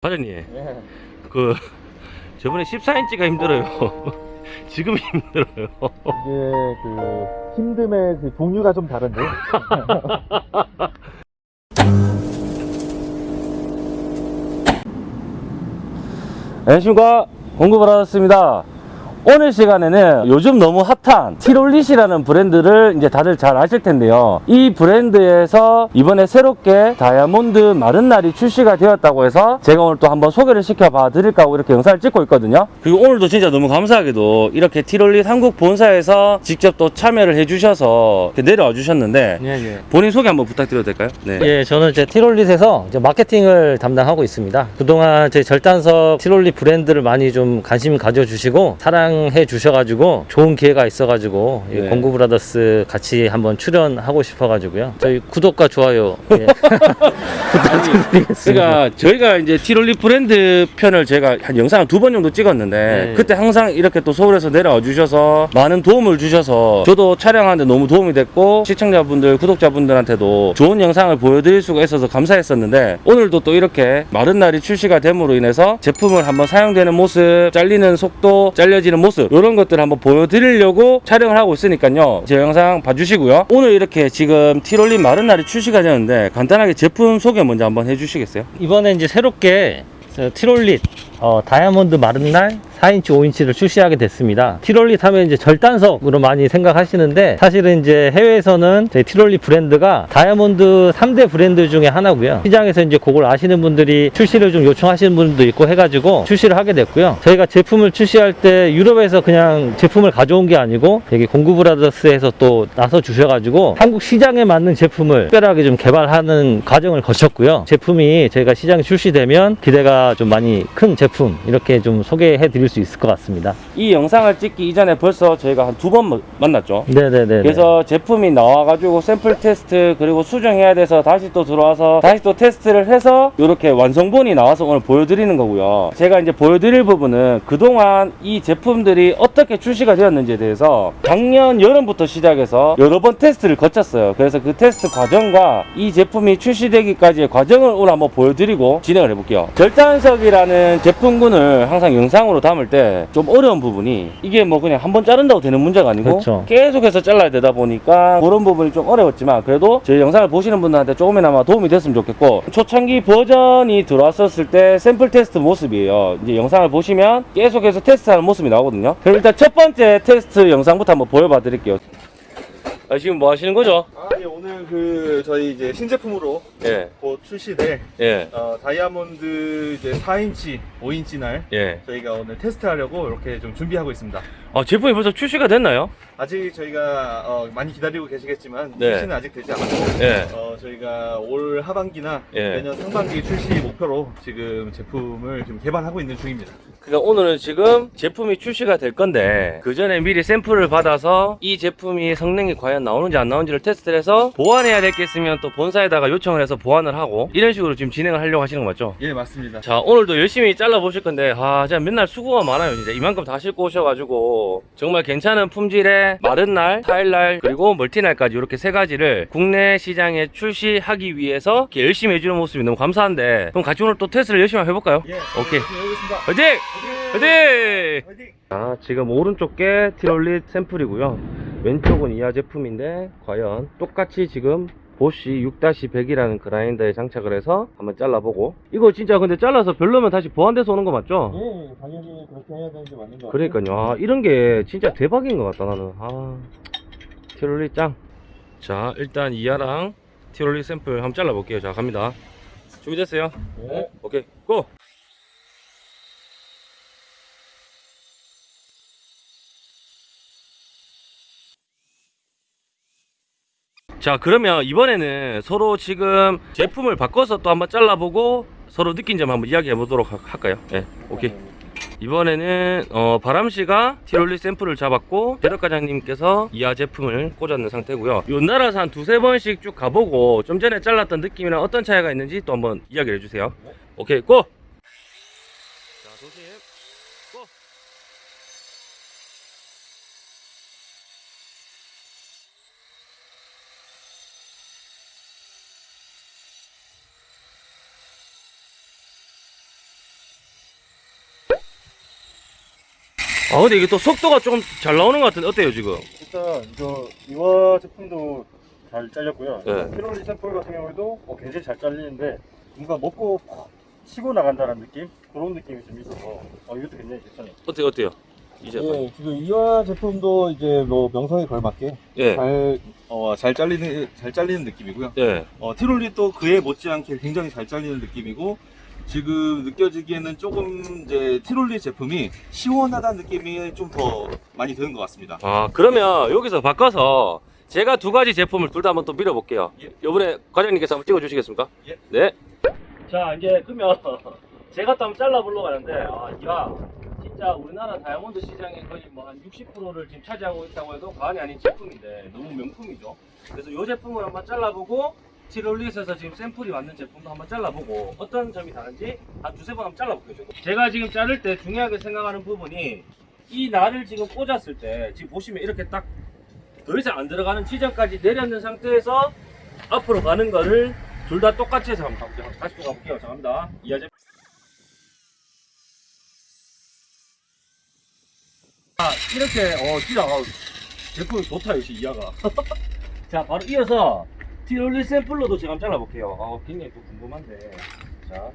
과장님. 예. 그 저번에 14인치가 힘들어요. 지금 힘들어요. 이게 그 힘듦의 그 종류가 좀 다른데. 안녕하십니까. 공급을 받았습니다 오늘 시간에는 요즘 너무 핫한 티롤릿이라는 브랜드를 이제 다들 잘 아실 텐데요 이 브랜드에서 이번에 새롭게 다이아몬드 마른 날이 출시가 되었다고 해서 제가 오늘 또 한번 소개를 시켜봐 드릴까 하고 이렇게 영상을 찍고 있거든요 그리고 오늘도 진짜 너무 감사하게도 이렇게 티롤릿 한국 본사에서 직접 또 참여를 해주셔서 이렇게 내려와 주셨는데 예, 예. 본인 소개 한번 부탁드려도 될까요? 네. 예, 저는 이제 티롤릿에서 이제 마케팅을 담당하고 있습니다. 그동안 제 절단석 티롤릿 브랜드를 많이 좀 관심 가져주시고 사랑 해 주셔가지고 좋은 기회가 있어가지고 이 네. 공구 브라더스 같이 한번 출연하고 싶어가지고요. 저희 구독과 좋아요 예. 부탁드리겠습니다. 그러니까 저희가 이제 티롤리 브랜드 편을 제가 한 영상 두 번 정도 찍었는데 네. 그때 항상 이렇게 또 서울에서 내려와 주셔서 많은 도움을 주셔서 저도 촬영하는데 너무 도움이 됐고 시청자분들 구독자분들한테도 좋은 영상을 보여드릴 수가 있어서 감사했었는데 오늘도 또 이렇게 마른 날이 출시가 됨으로 인해서 제품을 한번 사용되는 모습 잘리는 속도 잘려지는 모습 이런 것들을 한번 보여드리려고 촬영을 하고 있으니까요 제 영상 봐주시고요 오늘 이렇게 지금 티롤리 마른 날이 출시가 되는데 간단하게 제품 소개 먼저 한번 해주시겠어요? 이번에 이제 새롭게 저 티롤릿 어, 다이아몬드 마른 날 4인치, 5인치를 출시하게 됐습니다. 티롤릿 하면 이제 절단석으로 많이 생각하시는데 사실은 이제 해외에서는 저희 티롤릿 브랜드가 다이아몬드 3대 브랜드 중에 하나고요. 시장에서 이제 그걸 아시는 분들이 출시를 좀 요청하시는 분도 있고 해가지고 출시를 하게 됐고요. 저희가 제품을 출시할 때 유럽에서 그냥 제품을 가져온 게 아니고 여기 공구브라더스에서 또 나서 주셔가지고 한국 시장에 맞는 제품을 특별하게 좀 개발하는 과정을 거쳤고요. 제품이 저희가 시장에 출시되면 기대가 좀 많이 큰 제품 이렇게 좀 소개해 드릴 수 있을 것 같습니다. 이 영상을 찍기 이전에 벌써 저희가 한 두 번 만났죠. 네네네. 그래서 제품이 나와 가지고 샘플 테스트 그리고 수정해야 돼서 다시 또 들어와서 다시 또 테스트를 해서 이렇게 완성본이 나와서 오늘 보여드리는 거고요. 제가 이제 보여드릴 부분은 그동안 이 제품들이 어떻게 출시가 되었는지에 대해서 작년 여름부터 시작해서 여러 번 테스트를 거쳤어요. 그래서 그 테스트 과정과 이 제품이 출시되기까지의 과정을 오늘 한번 보여드리고 진행을 해볼게요. 절단석이라는 제품 군을 항상 영상으로 담을 때 좀 어려운 부분이 이게 뭐 그냥 한 번 자른다고 되는 문제가 아니고 그렇죠. 계속해서 잘라야 되다 보니까 그런 부분이 좀 어려웠지만 그래도 저희 영상을 보시는 분들한테 조금이나마 도움이 됐으면 좋겠고 초창기 버전이 들어왔었을 때 샘플 테스트 모습이에요. 이제 영상을 보시면 계속해서 테스트하는 모습이 나오거든요. 그럼 일단 첫 번째 테스트 영상부터 한번 보여봐 드릴게요 아, 지금 뭐 하시는 거죠? 아, 예, 오늘 그 저희 이제 신제품으로 예, 곧 출시될 예, 어, 다이아몬드 이제 4인치, 5인치 날 예. 저희가 오늘 테스트하려고 이렇게 좀 준비하고 있습니다. 아, 제품이 벌써 출시가 됐나요? 아직 저희가 어, 많이 기다리고 계시겠지만 네. 출시는 아직 되지 않았고 예. 어, 저희가 올 하반기나 예. 내년 상반기 출시 목표로 지금 제품을 지금 개발하고 있는 중입니다. 그러니까 오늘은 지금 제품이 출시가 될 건데 그 전에 미리 샘플을 받아서 이 제품이 성능이 과연 나오는지 안 나오는지를 테스트를 해서 보완해야 될 게 있으면 또 본사에다가 요청을 해서 보완을 하고 이런 식으로 지금 진행을 하려고 하시는 거 맞죠? 예, 맞습니다. 자 오늘도 열심히 잘라 보실 건데 아 진짜 맨날 수고가 많아요 진짜 이만큼 다 싣고 오셔가지고 정말 괜찮은 품질의 마른 날, 타일 날 그리고 멀티 날까지 이렇게 세 가지를 국내 시장에 출시하기 위해서 이렇게 열심히 해주는 모습이 너무 감사한데 그럼 같이 오늘 또 테스트를 열심히 해볼까요? 예, 오케이. 해보겠습니다. 화이팅! 화이팅! 화이팅! 자 지금 오른쪽 게 티롤릿 샘플이고요 왼쪽은 이하 제품인데 과연 똑같이 지금 보쉬 6-100이라는 그라인더에 장착을 해서 한번 잘라보고 이거 진짜 근데 잘라서 별로면 다시 보완돼서 오는 거 맞죠? 예, 당연히 그렇게 해야 되는 게 맞는 것 같아요. 그러니까요 아, 이런 게 진짜 대박인 것 같다 나는 아 티롤릿 짱자 일단 이하랑 티롤릿 샘플 한번 잘라볼게요 자 갑니다 준비됐어요? 네. 오케이 고! 자 그러면 이번에는 서로 지금 제품을 바꿔서 또 한번 잘라보고 서로 느낀 점 한번 이야기해 보도록 하- 할까요? 예 오케이 이번에는 어, 바람씨가 티롤리 샘플을 잡았고 대덕 과장님께서 이하 제품을 꽂았는 상태고요 요 나라에서 한 두세 번씩 쭉 가보고 좀 전에 잘랐던 느낌이랑 어떤 차이가 있는지 또 한번 이야기를 해주세요 오케이 고! 자 조심 고! 아 근데 이게 또 속도가 좀잘 나오는 것 같은데 어때요 지금? 일단 이거 이와 제품도 잘 잘렸고요. 네. 트롤리 샘플 같은 경우에도 어, 굉장히 잘 잘리는데 뭔가 먹고 팍 치고 나간다는 느낌 그런 느낌이 좀 있어서 어, 이것도 굉장히 괜찮아요. 어때요 어때요? 이제 예, 지금 이화 제품도 이제 뭐 명성에 걸맞게 예. 잘, 어, 잘 잘리는, 잘 잘리는 느낌이고요. 예. 어, 티롤리 또 그에 못지않게 굉장히 잘 잘리는 느낌이고, 지금 느껴지기에는 조금 이제 티롤리 제품이 시원하다는 느낌이 좀 더 많이 드는 것 같습니다. 아 그러면 여기서 바꿔서 제가 두 가지 제품을 둘 다 한번 또 밀어볼게요. 예. 요번에 과장님께서 한번 찍어주시겠습니까? 예. 네. 자 이제 그러면 제가 또 한번 잘라보려고 하는데 아, 야 진짜 우리나라 다이아몬드 시장의 거의 뭐 한 60%를 지금 차지하고 있다고 해도 과언이 아닌 제품인데 너무 명품이죠. 그래서 이 제품을 한번 잘라보고 티롤릿에서 지금 샘플이 왔는 제품도 한번 잘라보고 어떤 점이 다른지 한 두세 번 한번 잘라볼게요. 제가 지금 자를 때 중요하게 생각하는 부분이 이 날을 지금 꽂았을 때 지금 보시면 이렇게 딱 더 이상 안 들어가는 지점까지 내렸는 상태에서 앞으로 가는 거를 둘 다 똑같이 해서 한번 가볼게요. 다시 또 가볼게요. 자, 갑니다. 이하제 아, 이렇게, 어, 진짜, 어, 제품이 좋다, 역시 이하가. 자, 바로 이어서 티롤리 샘플로도 제가 한번 잘라볼게요. 어, 굉장히 또 궁금한데. 자.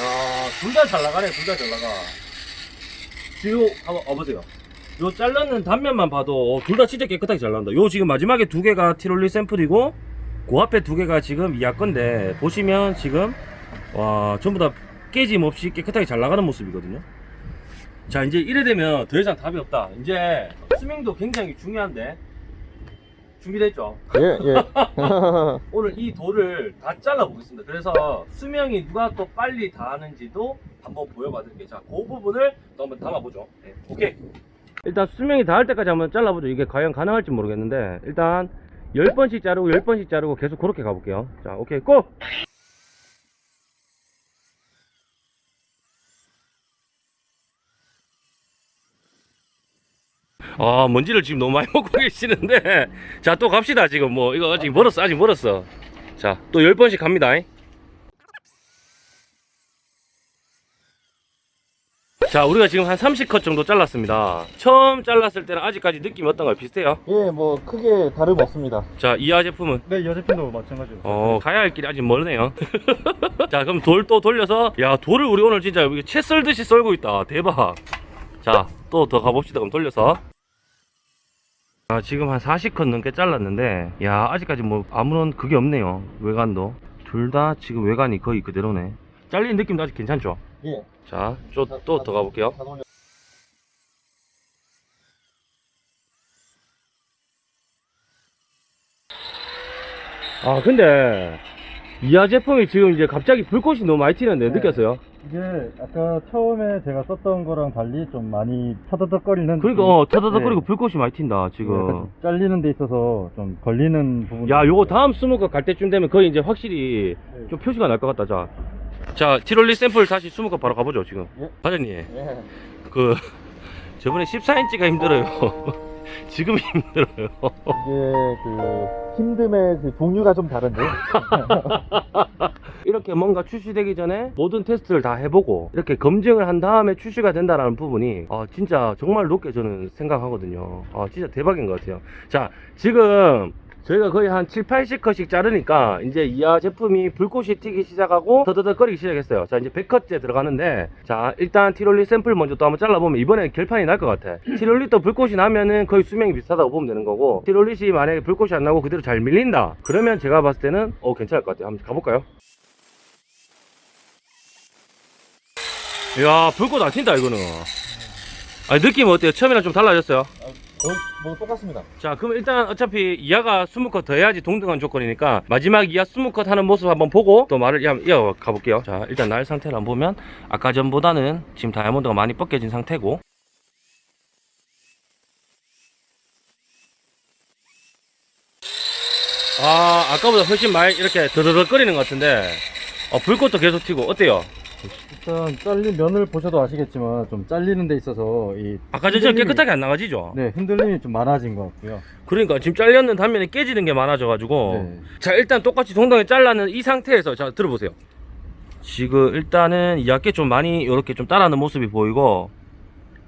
야, 둘 다 잘 나가네, 둘 다 잘 나가. 지금 한번 와보세요. 요 잘랐는 단면만 봐도 둘 다 진짜 깨끗하게 잘 나온다. 요 지금 마지막에 두 개가 티롤리 샘플이고 그 앞에 두 개가 지금 이하 건데 보시면 지금 와 전부 다 깨짐 없이 깨끗하게 잘 나가는 모습이거든요. 자 이제 이래 되면 더 이상 답이 없다. 이제 수명도 굉장히 중요한데 준비됐죠? 예, 예. 오늘 이 돌을 다 잘라 보겠습니다. 그래서 수명이 누가 또 빨리 닿았는지도 한번 보여봐 드릴게요. 자, 그 부분을 또 한번 담아보죠. 네, 오케이. 일단 수명이 닿을 때까지 한번 잘라보죠. 이게 과연 가능할지 모르겠는데 일단 10번씩 자르고 10번씩 자르고 계속 그렇게 가볼게요. 자, 오케이, 고! 아 먼지를 지금 너무 많이 먹고 계시는데. 자 또 갑시다 지금 뭐. 이거 아직 멀었어 아직 멀었어. 자 또 10번씩 갑니다. 자 우리가 지금 한 30컷 정도 잘랐습니다. 처음 잘랐을 때는 아직까지 느낌이 어떤가요 비슷해요? 예, 뭐 크게 다름 없습니다. 자 이하 제품은? 네, 이 제품도 마찬가지로. 어 가야 할 길이 아직 멀네요. 자 그럼 돌 또 돌려서 야 돌을 우리 오늘 진짜 채 썰듯이 썰고 있다. 대박. 자 또 더 가봅시다. 그럼 돌려서 아 지금 한 40컷 넘게 잘랐는데 야 아직까지 뭐 아무런 그게 없네요 외관도. 둘 다 지금 외관이 거의 그대로네. 잘리는 느낌도 아직 괜찮죠? 예. 자또 또더 가볼게요. 아 근데 이하 제품이 지금 이제 갑자기 불꽃이 너무 많이 튀는데 네. 느꼈어요? 이게 아까 처음에 제가 썼던 거랑 달리 좀 많이 터더덕거리는 그러니까? 어 터더덕거리고 네. 불꽃이 많이 튄다 약간 지금 좀 잘리는 데 있어서 좀 걸리는 부분. 야 요거 다음 스무컷 갈 때쯤 되면 거의 이제 확실히 네. 좀 표시가 날 것 같다 자. 자 티롤리 샘플 다시 스무컷 바로 가보죠 지금 예. 과장님 예. 그 저번에 14인치가 힘들어요 지금 힘들어요 이게 그 힘듦의 그 종류가 좀 다른데. 이렇게 뭔가 출시되기 전에 모든 테스트를 다 해보고 이렇게 검증을 한 다음에 출시가 된다는 부분이 아, 진짜 정말 높게 저는 생각하거든요. 아, 진짜 대박인 것 같아요. 자, 지금 저희가 거의 한 7, 80컷씩 자르니까 이제 이하 제품이 불꽃이 튀기 시작하고 더더더거리기 시작했어요. 자, 이제 100컷째 들어가는데 자, 일단 티롤리 샘플 먼저 또 한번 잘라보면 이번에는 결판이 날 것 같아. 티롤리 또 불꽃이 나면은 거의 수명이 비슷하다고 보면 되는 거고 티롤릿이 만약에 불꽃이 안 나고 그대로 잘 밀린다. 그러면 제가 봤을 때는 어, 괜찮을 것 같아요. 한번 가볼까요? 이야 불꽃 안 튄다 이거는 아니 느낌 어때요? 처음이랑 좀 달라졌어요? 거의 뭐 똑같습니다. 자 그럼 일단 어차피 이하가 20컷 더 해야지 동등한 조건이니까 마지막 이하 20컷 하는 모습 한번 보고 또 말을 이어- 이어가 볼게요. 자 일단 날 상태를 한번 보면 아까 전보다는 지금 다이아몬드가 많이 벗겨진 상태고. 아 아까보다 훨씬 많이 이렇게 드르륵거리는 것 같은데. 어, 불꽃도 계속 튀고. 어때요? 일단 잘린 면을 보셔도 아시겠지만 좀 잘리는 데 있어서 이 아까 전처럼 깨끗하게 안 나가지죠? 네, 흔들림이 좀 많아진 것 같고요. 그러니까 지금 잘렸는 단면이 깨지는 게 많아져 가지고 네. 자 일단 똑같이 동동에 잘라는 이 상태에서 자 들어보세요 지금 일단은 이하께 좀 많이 이렇게 좀 따라하는 모습이 보이고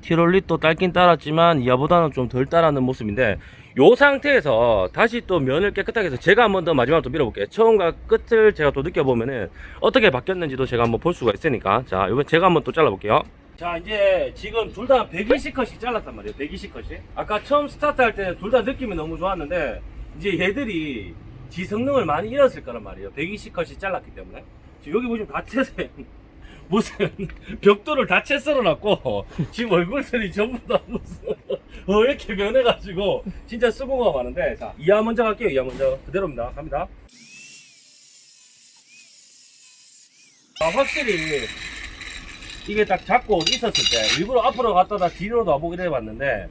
티롤릿도 딸긴 따랐지만 이하보다는 좀 덜 따라하는 모습인데 요 상태에서 다시 또 면을 깨끗하게 해서 제가 한 번 더 마지막으로 또 밀어볼게요. 처음과 끝을 제가 또 느껴보면은 어떻게 바뀌었는지도 제가 한번 볼 수가 있으니까. 자 이번 제가 한번 또 잘라볼게요. 자 이제 지금 둘 다 120컷이 잘랐단 말이에요. 120컷이 아까 처음 스타트 할 때는 둘 다 느낌이 너무 좋았는데 이제 얘들이 지 성능을 많이 잃었을 거란 말이에요. 120컷이 잘랐기 때문에. 지금 여기 보시면 다 채세 무슨 벽돌을 다 채 썰어놨고 지금 얼굴들이 전부 다 무슨 어 이렇게 변해가지고 진짜 수고가 많은데. 자 이하 먼저 갈게요. 이하 먼저. 그대로입니다. 갑니다. 아 확실히 이게 딱 잡고 있었을 때 일부러 앞으로 갔다가 뒤로도 와보기도 해봤는데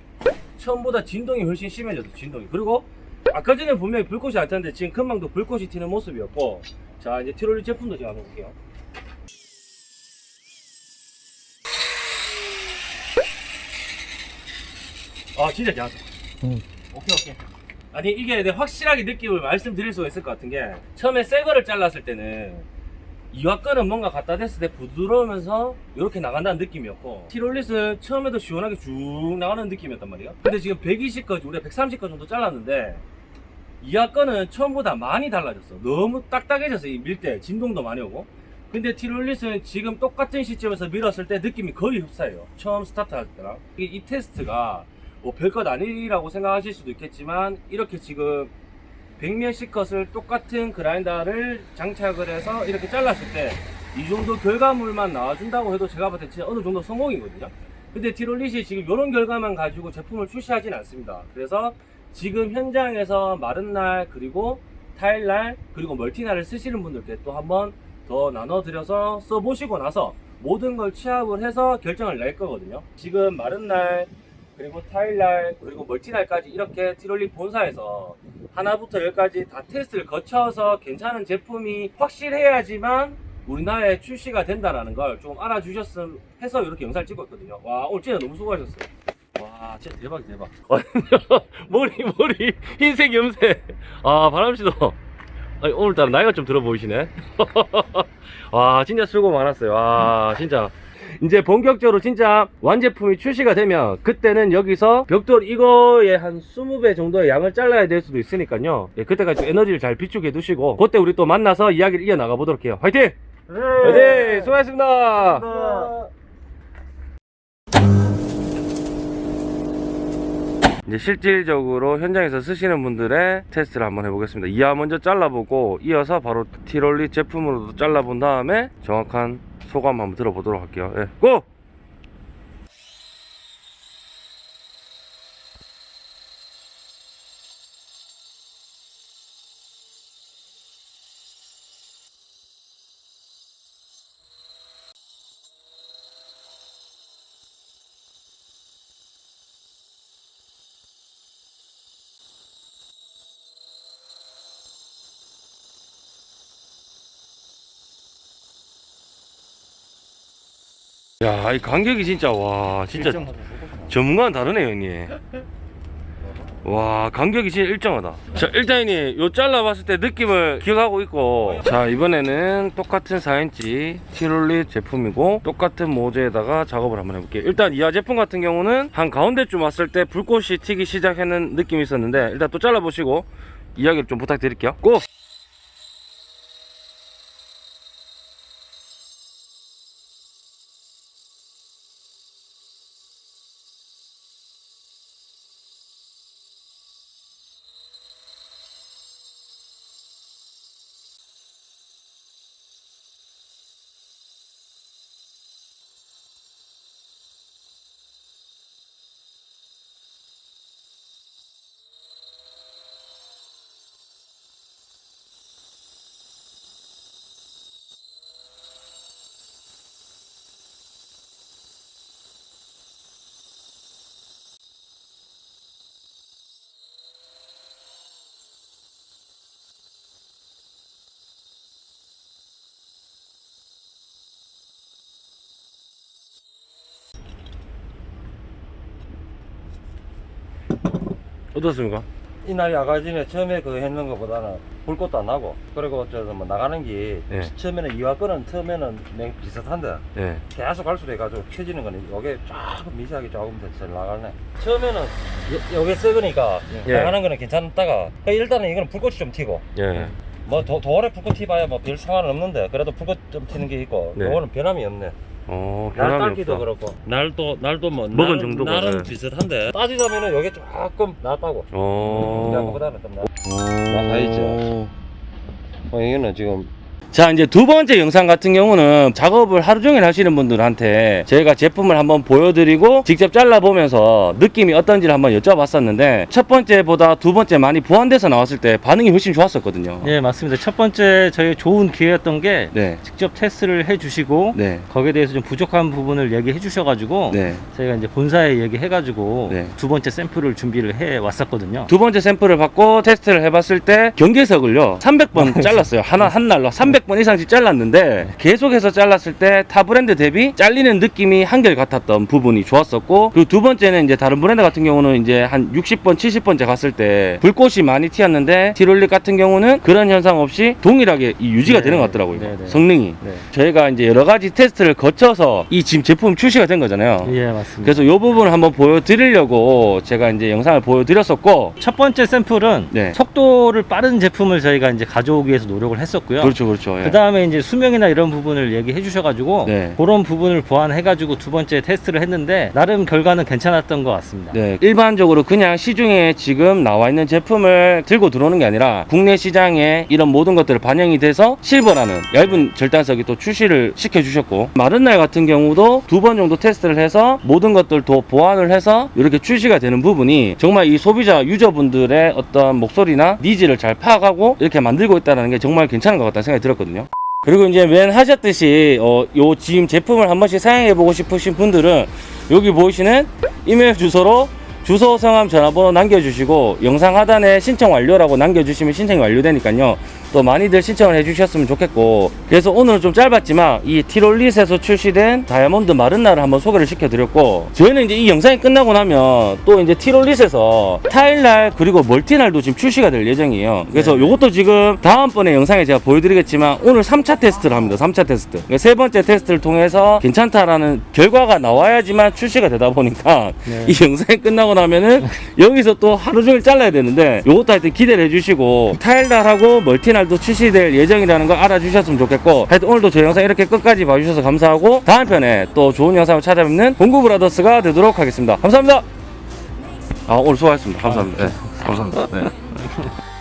처음보다 진동이 훨씬 심해졌어 진동이. 그리고 아까 전에 분명히 불꽃이 안 탔는데 지금 금방도 불꽃이 튀는 모습이었고. 자 이제 티롤리 제품도 제가 한번 볼게요 아 진짜 괜찮다 음. 오케이 오케이. 아니 이게 내가 확실하게 느낌을 말씀드릴 수가 있을 것 같은 게 처음에 새 거를 잘랐을 때는 이와거는 뭔가 갖다 댔을 때 부드러우면서 이렇게 나간다는 느낌이었고 티롤릿은 처음에도 시원하게 쭉 나가는 느낌이었단 말이에요 근데 지금 120까지 우리가 130까 정도 잘랐는데 거는 처음보다 많이 달라졌어. 너무 딱딱해졌어 이밀때 진동도 많이 오고. 근데 티롤릿은 지금 똑같은 시점에서 밀었을 때 느낌이 거의 흡사해요. 처음 스타트 할 때랑. 이, 이 테스트가 뭐 별것 아니라고 생각하실 수도 있겠지만 이렇게 지금 백몇십 컷을 똑같은 그라인더를 장착을 해서 이렇게 잘랐을 때 이 정도 결과물만 나와준다고 해도 제가 봤을 때 진짜 어느 정도 성공이거든요. 근데 티롤릿이 지금 이런 결과만 가지고 제품을 출시하진 않습니다. 그래서 지금 현장에서 마른 날 그리고 타일 날 그리고 멀티날을 쓰시는 분들께 또 한번 더 나눠드려서 써보시고 나서 모든 걸 취합을 해서 결정을 낼 거거든요. 지금 마른 날 그리고 타일날 그리고 멀티날까지 이렇게 티롤리 본사에서 하나부터 열까지 다 테스트를 거쳐서 괜찮은 제품이 확실해야지만 우리나라에 출시가 된다는 걸 좀 알아주셨음 해서 이렇게 영상을 찍고 있거든요. 와 오늘 진짜 너무 수고하셨어요. 와 진짜 대박 대박. 머리 머리 흰색 염색. 아 바람씨도. 오늘따라 나이가 좀 들어 보이시네. 와 진짜 수고 많았어요. 와 진짜 이제 본격적으로 진짜 완제품이 출시가 되면 그때는 여기서 벽돌 이거에 한 20배 정도의 양을 잘라야 될 수도 있으니까요 예, 그때까지 좀 에너지를 잘 비축해 두시고 그때 우리 또 만나서 이야기를 이어나가 보도록 해요 화이팅! 네. 화이팅! 수고하셨습니다 감사합니다. 이제 실질적으로 현장에서 쓰시는 분들의 테스트를 한번 해보겠습니다 이하 먼저 잘라보고 이어서 바로 티롤리 제품으로도 잘라본 다음에 정확한 소감 한번 들어보도록 할게요 예, 고! 야, 이 간격이 진짜 와, 진짜 전문가는 다르네요, 형님. 와, 간격이 진짜 일정하다. 자, 일단 형님, 요 잘라봤을 때 느낌을 기억하고 있고, 자, 이번에는 똑같은 4인치 티롤릿 제품이고, 똑같은 모재에다가 작업을 한번 해볼게요. 일단 이하 제품 같은 경우는 한 가운데쯤 왔을 때 불꽃이 튀기 시작하는 느낌이 있었는데, 일단 또 잘라보시고, 이야기를 좀 부탁드릴게요. 고! 어떻습니까? 이날 아가진에 처음에 그 했는 것보다는 불 것도 안 나고 그리고 저뭐 나가는 게 예. 처음에는 이와 끄는 처음에는 냉 비슷한데 예. 계속 갈수록 해가지고 켜지는 거는 요게 조금 미세하게 조금 더잘 나가네 처음에는 요, 요게 썩으니까 예. 나가는 거는 괜찮다가 일단은 이거는 불꽃이 좀 튀고 예. 뭐 도, 도어에 불꽃 튀봐야 뭐 별 상관은 없는데 그래도 불꽃 좀 튀는 게 있고 네. 요거는 변함이 없네 어, 날 변함이 딸기도 없다. 그렇고 날도 날도 뭐 먹은 날은- 정도가, 날은 네. 비슷한데 따지자면은 요게 조금 낫다고 어. 그거보다는 좀 낫. 어. 나가있죠. 어, 이거는 지금 자 이제 두 번째 영상 같은 경우는 작업을 하루 종일 하시는 분들한테 저희가 제품을 한번 보여드리고 직접 잘라보면서 느낌이 어떤지를 한번 여쭤봤었는데 첫 번째보다 두 번째 많이 보완돼서 나왔을 때 반응이 훨씬 좋았었거든요 예, 맞습니다. 첫 번째 저희 좋은 기회였던 게 네. 직접 테스트를 해주시고 네. 거기에 대해서 좀 부족한 부분을 얘기해 주셔가지고 네. 저희가 이제 본사에 얘기해가지고 네. 두 번째 샘플을 준비를 해 왔었거든요. 두 번째 샘플을 받고 테스트를 해봤을 때 경계석을요 300번 잘랐어요 하나 한 날로 300번 이상씩 잘랐는데 계속해서 잘랐을 때 타 브랜드 대비 잘리는 느낌이 한결 같았던 부분이 좋았었고 그리고 두 번째는 이제 다른 브랜드 같은 경우는 이제 한 60번 70번째 갔을 때 불꽃이 많이 튀었는데 티롤릿 같은 경우는 그런 현상 없이 동일하게 이 유지가 네. 되는 것 같더라고요 네, 네. 성능이 네. 저희가 이제 여러 가지 테스트를 거쳐서 이 지금 제품 출시가 된 거잖아요 예, 맞습니다. 그래서 이 부분을 한번 보여드리려고 제가 이제 영상을 보여드렸었고 첫 번째 샘플은 네. 속도를 빠른 제품을 저희가 이제 가져오기 위해서 노력을 했었고요. 그렇죠 그렇죠 예. 그 다음에 이제 수명이나 이런 부분을 얘기해 주셔가지고 네. 그런 부분을 보완해가지고 두 번째 테스트를 했는데 나름 결과는 괜찮았던 것 같습니다. 네, 일반적으로 그냥 시중에 지금 나와 있는 제품을 들고 들어오는 게 아니라 국내 시장에 이런 모든 것들을 반영이 돼서 실버라는 얇은 절단석이 또 출시를 시켜주셨고 마른 날 같은 경우도 두 번 정도 테스트를 해서 모든 것들 도 보완을 해서 이렇게 출시가 되는 부분이 정말 이 소비자 user분들의 어떤 목소리나 needs를 잘 파악하고 이렇게 만들고 있다는 게 정말 괜찮은 것 같다는 생각이 들었 거든요. 그리고 이제 맨 하셨듯이 어, 요 지금 제품을 한 번씩 사용해 보고 싶으신 분들은 여기 보이시는 이메일 주소로 주소, 성함, 전화번호 남겨주시고 영상 하단에 신청 완료라고 남겨주시면 신청이 완료되니까요. 또 많이들 신청을 해주셨으면 좋겠고 그래서 오늘은 좀 짧았지만 이 티롤릿에서 출시된 다이아몬드 마른나를 한번 소개를 시켜드렸고 저희는 이제 이 영상이 끝나고 나면 또 이제 티롤릿에서 타일날 그리고 멀티날도 지금 출시가 될 예정이에요. 그래서 요것도 지금 다음번에 영상에 제가 보여드리겠지만 오늘 3차 테스트를 합니다. 3차 테스트. 그러니까 세 번째 테스트를 통해서 괜찮다라는 결과가 나와야지만 출시가 되다 보니까 네. 이 영상이 끝나고 나면은 여기서 또 하루 종일 잘라야 되는데 요것도 하여튼 기대를 해주시고 타일날하고 멀티날 도 출시될 예정이라는 거 알아주셨으면 좋겠고 하여튼 오늘도 저 영상 이렇게 끝까지 봐주셔서 감사하고 다음 편에 또 좋은 영상을 찾아뵙는 공구브라더스가 되도록 하겠습니다. 감사합니다. 아 오늘 수고하셨습니다. 감사합니다. 네, 감사합니다. 네.